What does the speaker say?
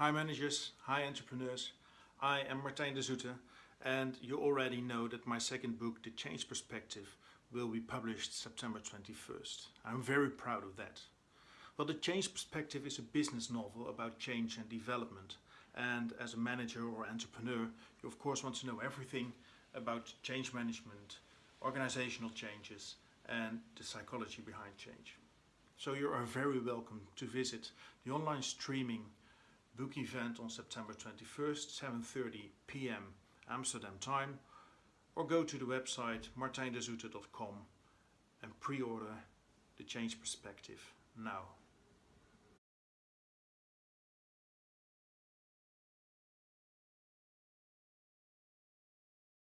Hi managers, hi entrepreneurs. I am Martijn de Zoete and you already know that my second book, The Change Perspective, will be published September 21st. I'm very proud of that. Well, The Change Perspective is a business novel about change and development. And as a manager or entrepreneur, you of course want to know everything about change management, organizational changes and the psychology behind change. So you are very welcome to visit the online streaming book event on September 21st, 7.30 p.m. Amsterdam time, or go to the website martijndezoete.com and pre-order The Change Perspective now.